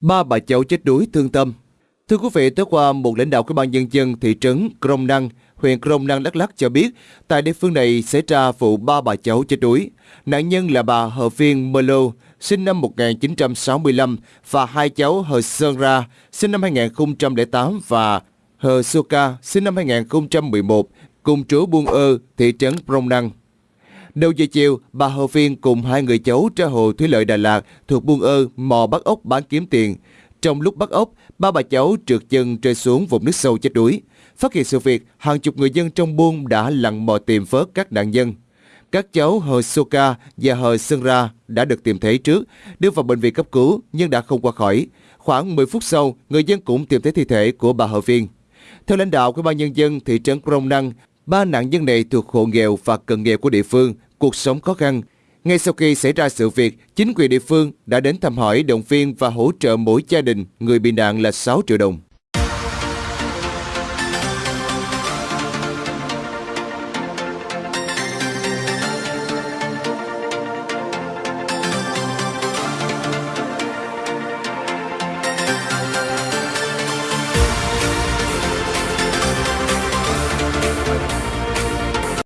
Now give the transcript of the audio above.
Ba bà cháu chết đuối thương tâm. Thưa quý vị, tối qua một lãnh đạo của ban nhân dân thị trấn Krông Năng, huyện Krông Năng Đắk Lắk cho biết tại địa phương này xảy ra vụ ba bà cháu chết đuối. Nạn nhân là bà Hờ Phiên Mơ Lô, sinh năm 1965 và hai cháu Hờ Sơn Ra, sinh năm 2008 và Hờ Soka, sinh năm 2011, cùng trú Buôn Ơ, thị trấn Krông Năng. Đầu giờ chiều, bà Hồ Phiên cùng hai người cháu ra hồ thủy lợi Đà Lạt thuộc Buôn Ơ mò bắt ốc bán kiếm tiền. Trong lúc bắt ốc, ba bà cháu trượt chân rơi xuống vùng nước sâu chết đuối. Phát hiện sự việc, hàng chục người dân trong buôn đã lặn mò tìm vớt các nạn nhân. Các cháu Hờ Soka và Hờ Sơn Ra đã được tìm thấy trước, đưa vào bệnh viện cấp cứu nhưng đã không qua khỏi. Khoảng 10 phút sau, người dân cũng tìm thấy thi thể của bà Hờ Phiên. Theo lãnh đạo của ban nhân dân thị trấn Crong Năng, ba nạn nhân này thuộc hộ nghèo và cận nghèo của địa phương, cuộc sống khó khăn. Ngay sau khi xảy ra sự việc, chính quyền địa phương đã đến thăm hỏi, động viên và hỗ trợ mỗi gia đình người bị nạn là 6 triệu đồng.